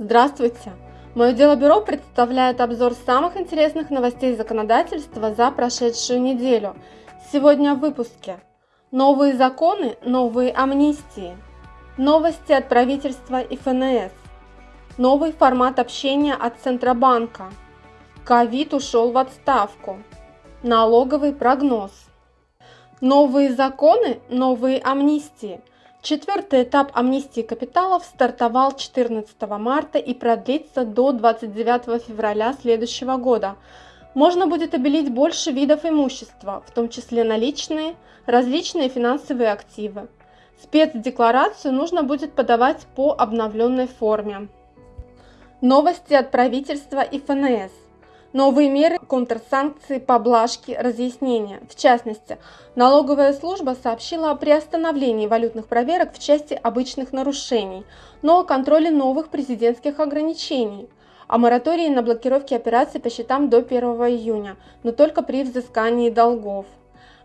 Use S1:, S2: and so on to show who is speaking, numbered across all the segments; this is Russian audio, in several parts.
S1: Здравствуйте! Мое дело бюро представляет обзор самых интересных новостей законодательства за прошедшую неделю. Сегодня в выпуске. Новые законы, новые амнистии. Новости от правительства и ФНС. Новый формат общения от Центробанка. Ковид ушел в отставку. Налоговый прогноз. Новые законы, новые амнистии. Четвертый этап амнистии капиталов стартовал 14 марта и продлится до 29 февраля следующего года. Можно будет обелить больше видов имущества, в том числе наличные, различные финансовые активы. Спецдекларацию нужно будет подавать по обновленной форме. Новости от правительства и ФНС. Новые меры контрсанкции, поблажки, разъяснения. В частности, налоговая служба сообщила о приостановлении валютных проверок в части обычных нарушений, но о контроле новых президентских ограничений, о моратории на блокировки операций по счетам до 1 июня, но только при взыскании долгов.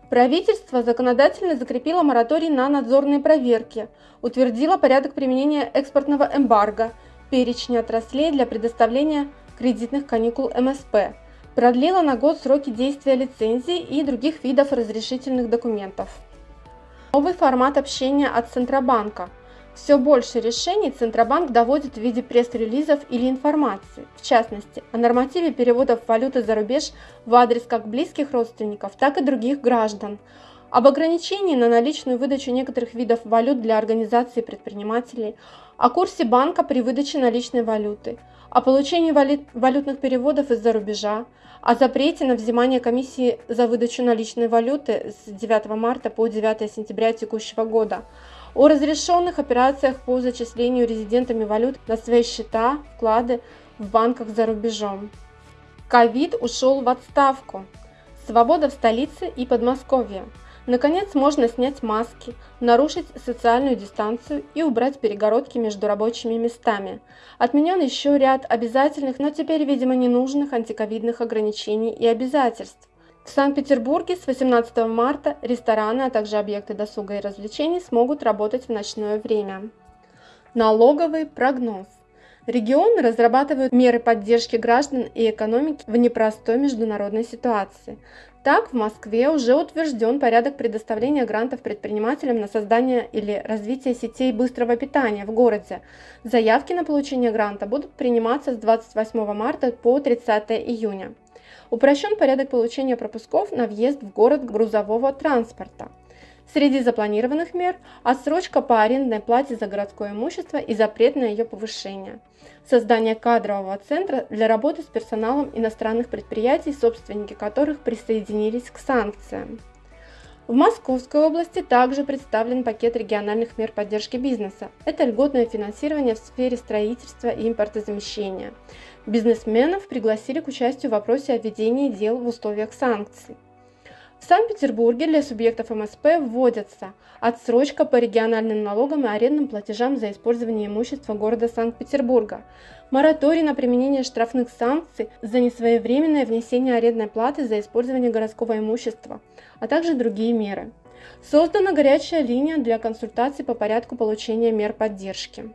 S1: Правительство законодательно закрепило мораторий на надзорные проверки, утвердило порядок применения экспортного эмбарго, перечни отраслей для предоставления кредитных каникул МСП, продлила на год сроки действия лицензий и других видов разрешительных документов. Новый формат общения от Центробанка. Все больше решений Центробанк доводит в виде пресс-релизов или информации, в частности, о нормативе переводов валюты за рубеж в адрес как близких родственников, так и других граждан, об ограничении на наличную выдачу некоторых видов валют для организаций и предпринимателей, о курсе банка при выдаче наличной валюты, о получении валютных переводов из-за рубежа, о запрете на взимание комиссии за выдачу наличной валюты с 9 марта по 9 сентября текущего года, о разрешенных операциях по зачислению резидентами валют на свои счета, вклады в банках за рубежом. Ковид ушел в отставку. Свобода в столице и Подмосковье. Наконец можно снять маски, нарушить социальную дистанцию и убрать перегородки между рабочими местами. Отменен еще ряд обязательных, но теперь, видимо, ненужных антиковидных ограничений и обязательств. В Санкт-Петербурге с 18 марта рестораны, а также объекты досуга и развлечений смогут работать в ночное время. Налоговый прогноз. Регионы разрабатывают меры поддержки граждан и экономики в непростой международной ситуации. Так, в Москве уже утвержден порядок предоставления грантов предпринимателям на создание или развитие сетей быстрого питания в городе. Заявки на получение гранта будут приниматься с 28 марта по 30 июня. Упрощен порядок получения пропусков на въезд в город грузового транспорта. Среди запланированных мер – отсрочка по арендной плате за городское имущество и запрет на ее повышение. Создание кадрового центра для работы с персоналом иностранных предприятий, собственники которых присоединились к санкциям. В Московской области также представлен пакет региональных мер поддержки бизнеса. Это льготное финансирование в сфере строительства и импортозамещения. Бизнесменов пригласили к участию в вопросе о ведении дел в условиях санкций. В Санкт-Петербурге для субъектов МСП вводятся отсрочка по региональным налогам и арендным платежам за использование имущества города Санкт-Петербурга, мораторий на применение штрафных санкций за несвоевременное внесение арендной платы за использование городского имущества, а также другие меры. Создана горячая линия для консультаций по порядку получения мер поддержки.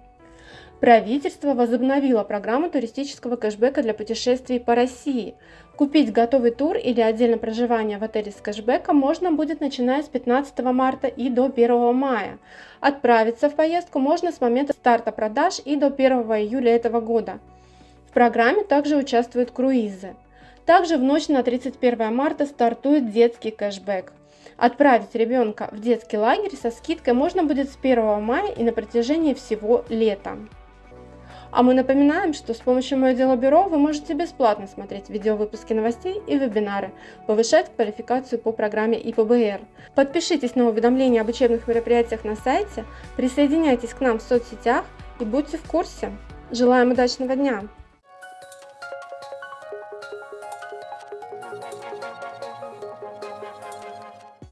S1: Правительство возобновило программу туристического кэшбэка для путешествий по России. Купить готовый тур или отдельно проживание в отеле с кэшбэком можно будет начиная с 15 марта и до 1 мая. Отправиться в поездку можно с момента старта продаж и до 1 июля этого года. В программе также участвуют круизы. Также в ночь на 31 марта стартует детский кэшбэк. Отправить ребенка в детский лагерь со скидкой можно будет с 1 мая и на протяжении всего лета. А мы напоминаем, что с помощью Мое Дело Бюро вы можете бесплатно смотреть видеовыпуски новостей и вебинары, повышать квалификацию по программе ИПБР. Подпишитесь на уведомления об учебных мероприятиях на сайте, присоединяйтесь к нам в соцсетях и будьте в курсе. Желаем удачного дня!